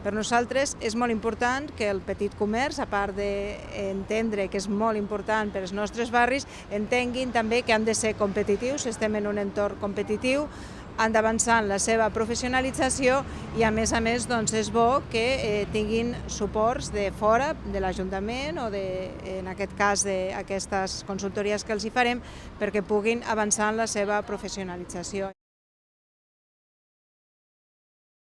Per nosaltres és molt important que el petit comerç, a part d'entendre que és molt important per als nostres barris, entenguin també que han de ser competitius, estem en un entorn competitiu, han d'avançar en la seva professionalització i a més a més doncs, és bo que eh, tinguin suports de fora, de l'Ajuntament o de, en aquest cas d'aquestes consultories que els hi farem perquè puguin avançar en la seva professionalització.